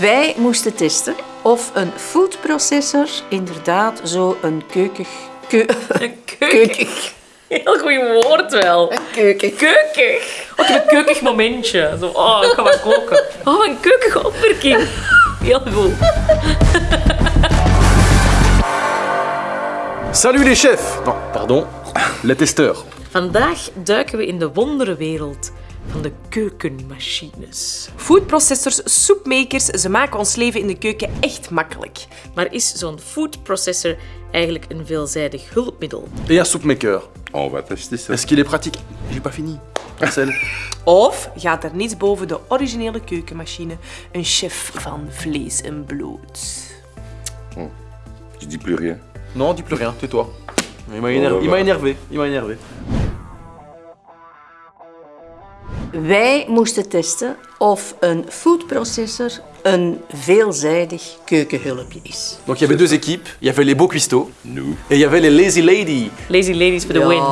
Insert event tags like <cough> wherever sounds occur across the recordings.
Wij moesten testen of een foodprocessor inderdaad zo een keukig... Keu Een keukig. Heel goed woord wel. keukig. Keukig. Ook een keukig momentje. Zo, oh, ik ga wat koken. Oh, een keukige opmerking. Heel goed. Salut les chefs Non, pardon, les testeurs. Vandaag duiken we in de wonderenwereld van de keukenmachines. Foodprocessors, soepmakers, ze maken ons leven in de keuken echt makkelijk. Maar is zo'n foodprocessor eigenlijk een veelzijdig hulpmiddel? Et un soupmaker. On va tester ça. Est-ce qu'il est pratique J'ai pas fini. Marcel <laughs> Of gaat er niets boven de originele keukenmachine, een chef van vlees en bloed. Je dis plus rien. Non, dis plus rien, tais-toi. Il m'a énervé. Il m'a énervé. Wij moesten testen of een foodprocessor een veelzijdig keukenhulpje is. Donc il y avait deux équipes. Il y avait les beaux cuistots Nous. et il y avait les lazy lady. Lazy ladies for the win.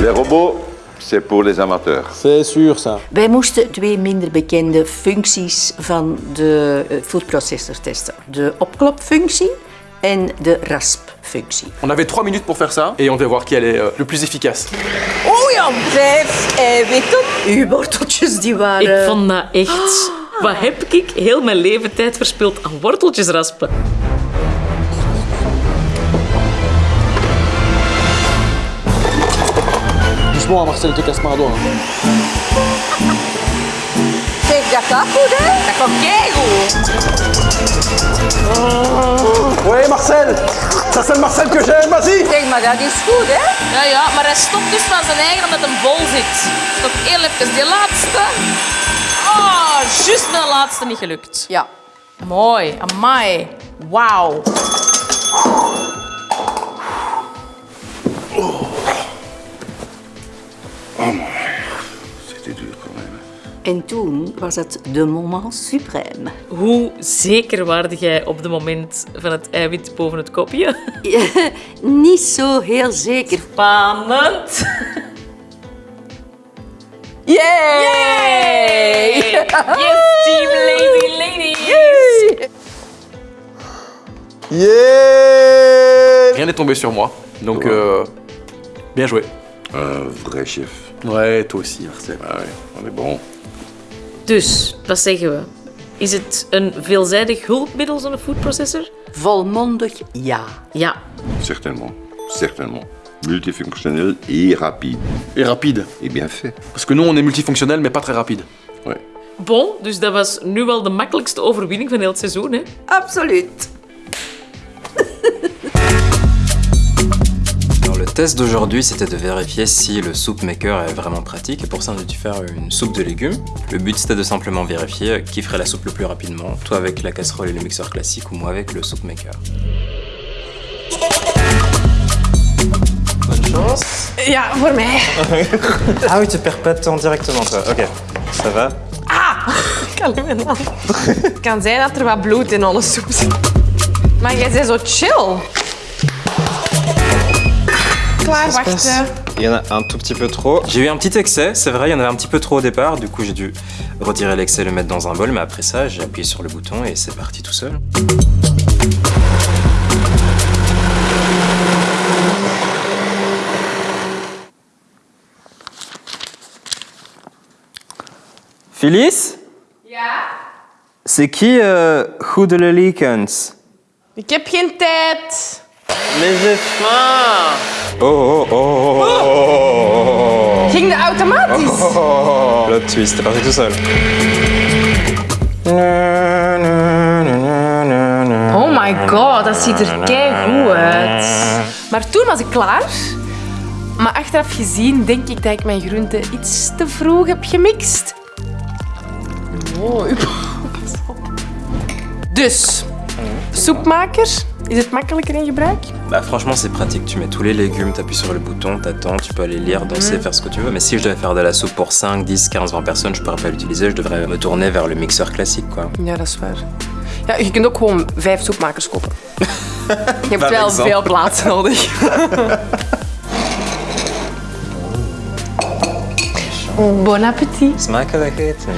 Les robots, c'est pour les amateurs. C'est sûr ça. Wij moesten twee minder bekende functies van de eh, foodprocessor testen. De opklopfunctie en de raspfunctie. On avait trois minutes pour faire ça et on devait voir qui allait euh, le plus efficace. Oh ja, vijf eiwitten. Uw worteltjes die waren... Ik vond dat echt... Wat heb ik heel mijn leven tijd verspild aan worteltjes raspen? Doucement, Marcel, te casse hein. Zeg, dat gaat goed, hè? Dat gaat keigoed. Ouais, Marcel Ça, c'est le Marcel que j'aime, vas-y Zeg, maar dat is goed, hè? Ja, ja, maar hij stopt dus van zijn eigen omdat hij vol zit. Stop heel even die laatste. Oh, juist met de laatste niet gelukt. Ja. Mooi, amai. Wauw. C'était dur quand même. En toen was het de moment suprême. Hoe zeker waarde jij op het moment van het eiwit boven het kopje? <laughs> Niet zo heel zeker. Spannend. <laughs> Yay! Yes, team lazy ladies. Yeah Rien n'est tombé sur moi. Donc, euh, bien joué. Un vrai chef. Ouais, toi aussi, Marcel. Ah ouais, on est bon. Dus, wat zeggen we? Is het een veelzijdig hulpmiddel, zo'n foodprocessor? Volmondig ja. Ja. Certainement. Certainement. Multifonctionnel et rapide. Et rapide. Et bien fait. Parce que nous, on est multifonctionnel, mais pas très rapide. Ouais. Bon, dus dat was nu wel de makkelijkste overwinning van heel het seizoen, hè? Absoluut. Test d'aujourd'hui, c'était de vérifier si le soup maker est vraiment pratique. Et pour ça, on a dû faire une soupe de légumes. Le but, c'était de simplement vérifier qui ferait la soupe le plus rapidement. Toi avec la casserole et le mixeur classique, ou moi avec le soup maker. Bonne chance. Ja, voor mij. Ah oui, tu perds pas de temps directement, toi. Ok, ça va Ik kan niet mijn hand. Het kan zijn dat er wat bloed in alle soep zit. Maar jij bent zo chill. Il y en a un tout petit peu trop. J'ai eu un petit excès, c'est vrai, il y en avait un petit peu trop au départ. Du coup, j'ai dû retirer l'excès et le mettre dans un bol. Mais après ça, j'ai appuyé sur le bouton et c'est parti tout seul. Phyllis? Ja? C'est qui euh, Goede Leekens Ik heb geen tijd. Faim Oh oh oh oh oh Ging de automatisch? oh Plot twist, c'est parti tout seul. Oh my god, dat ziet er keigoed uit. Maar toen was ik klaar. Maar achteraf gezien denk ik dat ik mijn groenten iets te vroeg heb gemixt. Mooi. Pas op. Dus, soepmaker, is het makkelijker in gebruik? Bah franchement c'est pratique, tu mets tous les légumes, t'appuies sur le bouton, t'attends, tu peux aller lire, danser, faire ce que tu veux. Mais si je devais faire de la soupe pour 5, 10, 15, 20 personnes, je pourrais pas l'utiliser, je devrais me tourner vers le mixeur classique quoi. Ja, dat is waar. Ja, je kunt ook gewoon vijf soepmakers kopen. <laughs> Je hebt wel exemple. veel plaats <laughs> nodig. Bon appétit. Smakelijk eten.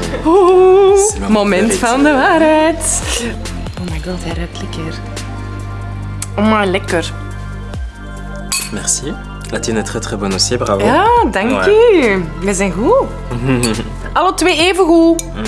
Moment van de waarheid. Oh my god, hij ruikt lekker. Oh maar lekker. Merci. La tienne est très très bonne aussi, bravo. Ja, dank Ouais. u. We zijn goed. <laughs> Alle twee even goed. Mm.